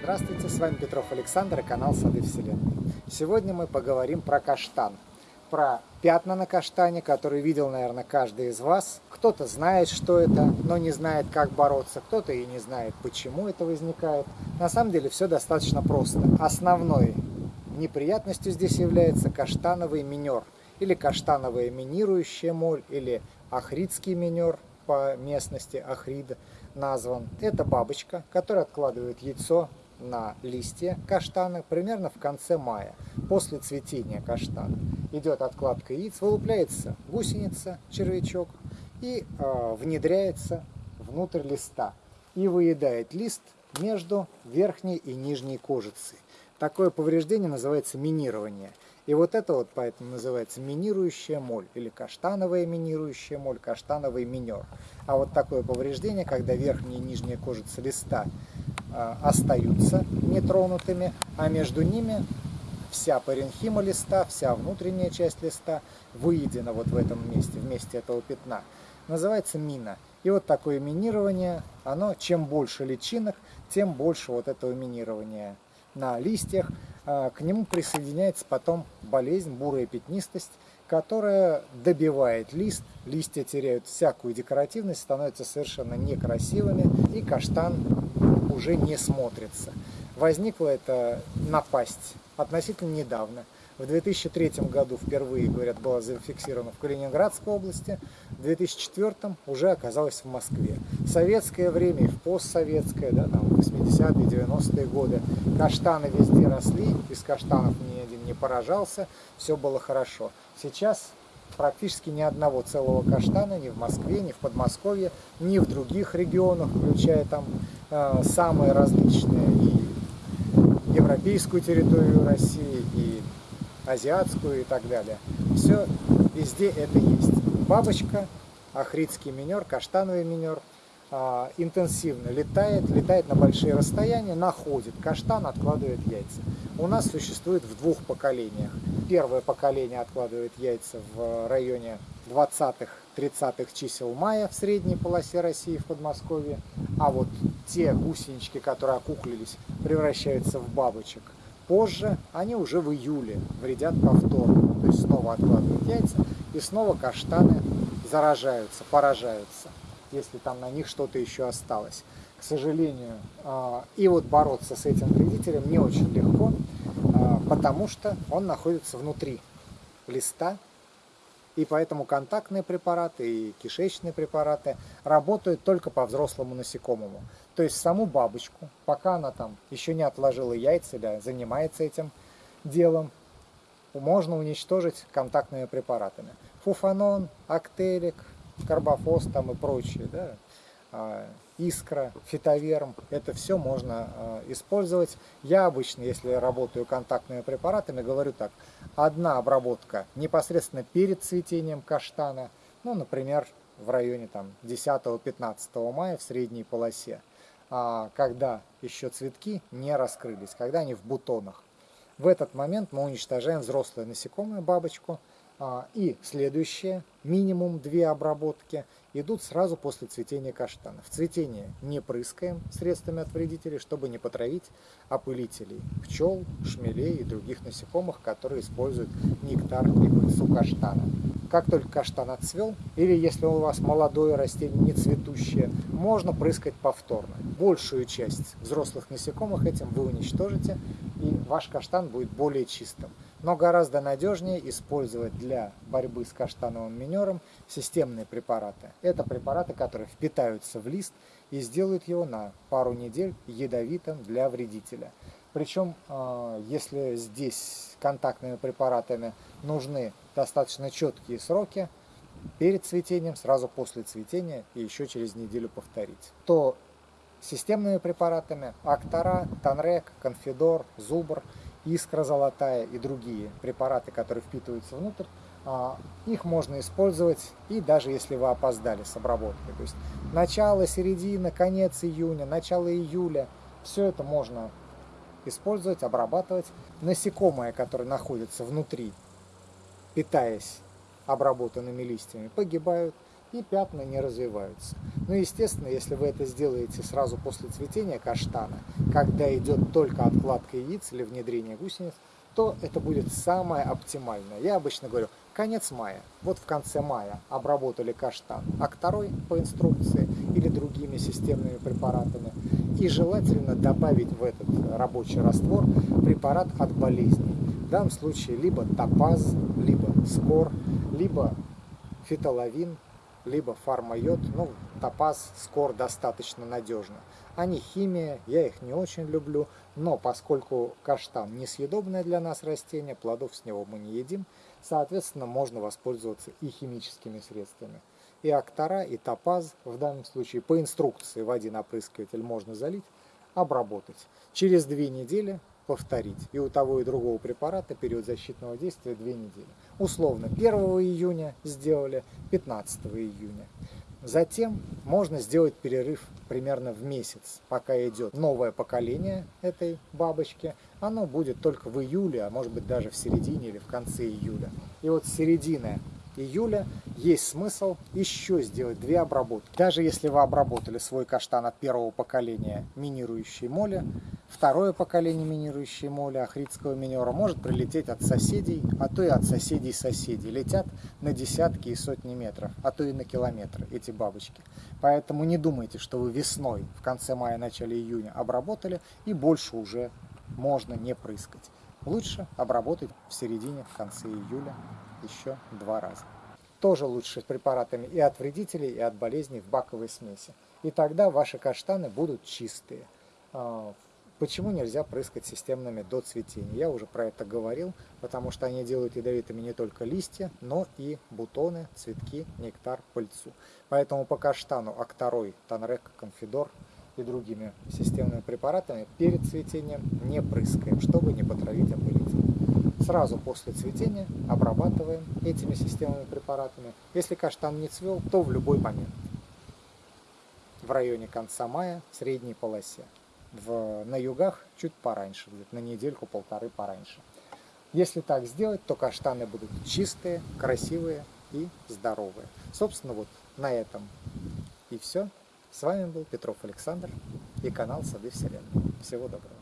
Здравствуйте, с вами Петров Александр и канал Сады Вселенной. Сегодня мы поговорим про каштан, про пятна на каштане, которые видел, наверное, каждый из вас. Кто-то знает, что это, но не знает, как бороться, кто-то и не знает, почему это возникает. На самом деле все достаточно просто. Основной неприятностью здесь является каштановый минер, или каштановая минирующая моль, или ахридский минер по местности Ахрида назван. Это бабочка, которая откладывает яйцо на листья каштана примерно в конце мая, после цветения каштана. Идет откладка яиц, вылупляется гусеница, червячок, и э, внедряется внутрь листа и выедает лист между верхней и нижней кожицей. Такое повреждение называется минирование. И вот это вот поэтому называется минирующая моль, или каштановая минирующая моль, каштановый минер. А вот такое повреждение, когда верхняя и нижняя кожица листа остаются нетронутыми, а между ними вся паренхима листа, вся внутренняя часть листа выедена вот в этом месте, в месте этого пятна, называется мина. И вот такое минирование, оно, чем больше личинок, тем больше вот этого минирования на листьях, а, к нему присоединяется потом болезнь, бурая пятнистость, которая добивает лист, листья теряют всякую декоративность, становятся совершенно некрасивыми, и каштан уже не смотрится. Возникла эта напасть относительно недавно – в 2003 году впервые, говорят, была зафиксирована в Калининградской области, в 2004 уже оказалась в Москве. В советское время и в постсоветское, да, там 80-е, 90-е годы, каштаны везде росли, из каштанов ни один не поражался, все было хорошо. Сейчас практически ни одного целого каштана ни в Москве, ни в Подмосковье, ни в других регионах, включая там э, самые различные и европейскую территорию России, и азиатскую и так далее. Все везде это есть. Бабочка, ахридский минер, каштановый минер интенсивно летает, летает на большие расстояния, находит каштан, откладывает яйца. У нас существует в двух поколениях. Первое поколение откладывает яйца в районе 20-30-х чисел мая в средней полосе России в Подмосковье, а вот те гусенички, которые окуклились, превращаются в бабочек позже, они уже в июле вредят повторно. То есть снова откладывают яйца и снова каштаны заражаются, поражаются, если там на них что-то еще осталось. К сожалению, а, и вот бороться с этим вредителем не очень легко, а, потому что он находится внутри листа, и поэтому контактные препараты и кишечные препараты работают только по взрослому насекомому. То есть саму бабочку, пока она там еще не отложила яйца или занимается этим делом, можно уничтожить контактными препаратами. Фуфанон, актелик, карбофос там и прочие, да, а, искра, фитоверм, это все можно а, использовать. Я обычно, если работаю контактными препаратами, говорю так, одна обработка непосредственно перед цветением каштана, ну, например, в районе там 10-15 мая в средней полосе, а, когда еще цветки не раскрылись, когда они в бутонах. В этот момент мы уничтожаем взрослое насекомое, бабочку, и следующее, минимум две обработки – идут сразу после цветения каштана. В цветение не прыскаем средствами от вредителей, чтобы не потравить опылителей пчел, шмелей и других насекомых, которые используют нектар и пыльцу каштана. Как только каштан отцвел, или если у вас молодое растение, не цветущее, можно прыскать повторно. Большую часть взрослых насекомых этим вы уничтожите, и ваш каштан будет более чистым но гораздо надежнее использовать для борьбы с каштановым минером системные препараты. Это препараты, которые впитаются в лист и сделают его на пару недель ядовитым для вредителя. Причем, а, если здесь контактными препаратами нужны достаточно четкие сроки, перед цветением, сразу после цветения и еще через неделю повторить, то системными препаратами Актора, Танрек, Конфидор, Зубр – искра золотая и другие препараты, которые впитываются внутрь, а, их можно использовать и даже если вы опоздали с обработкой. То есть начало, середина, конец июня, начало июля, все это можно использовать, обрабатывать. Насекомые, которые находятся внутри, питаясь обработанными листьями, погибают. И пятна не развиваются. Ну, естественно, если вы это сделаете сразу после цветения каштана, когда идет только откладка яиц или внедрение гусениц, то это будет самое оптимальное. Я обычно говорю, конец мая. Вот в конце мая обработали каштан акторой по инструкции или другими системными препаратами. И желательно добавить в этот рабочий раствор препарат от болезней. В данном случае либо топаз, либо скор, либо фитоловин, либо фармайод. Ну, топаз, скор достаточно надежно. Они химия, я их не очень люблю, но поскольку каштан несъедобное для нас растение, плодов с него мы не едим, соответственно, можно воспользоваться и химическими средствами. И актора, и топаз, в данном случае по инструкции в один опрыскиватель можно залить, обработать. Через две недели повторить. И у того и другого препарата период защитного действия 2 недели. Условно 1 июня сделали, 15 июня. Затем можно сделать перерыв примерно в месяц, пока идет новое поколение этой бабочки. Оно будет только в июле, а может быть даже в середине или в конце июля. И вот с середины июля есть смысл еще сделать две обработки. Даже если вы обработали свой каштан от первого поколения минирующей моли, второе поколение минирующей моли ахридского минера может прилететь от соседей, а то и от соседей соседей. Летят на десятки и сотни метров, а то и на километры эти бабочки. Поэтому не думайте, что вы весной, в конце мая, начале июня обработали и больше уже можно не прыскать. Лучше обработать в середине, в конце июля еще два раза. Тоже лучше с препаратами и от вредителей, и от болезней в баковой смеси. И тогда ваши каштаны будут чистые. Почему нельзя прыскать системными до цветения? Я уже про это говорил, потому что они делают ядовитыми не только листья, но и бутоны, цветки, нектар, пыльцу. Поэтому по каштану Акторой, Танрек, Конфидор и другими системными препаратами перед цветением не прыскаем, чтобы не потравить опылитель сразу после цветения обрабатываем этими системными препаратами. Если каштан не цвел, то в любой момент. В районе конца мая, средней полосе. В, на югах чуть пораньше, на недельку-полторы пораньше. Если так сделать, то каштаны будут чистые, красивые и здоровые. Собственно, вот на этом и все. С вами был Петров Александр и канал Сады Вселенной. Всего доброго.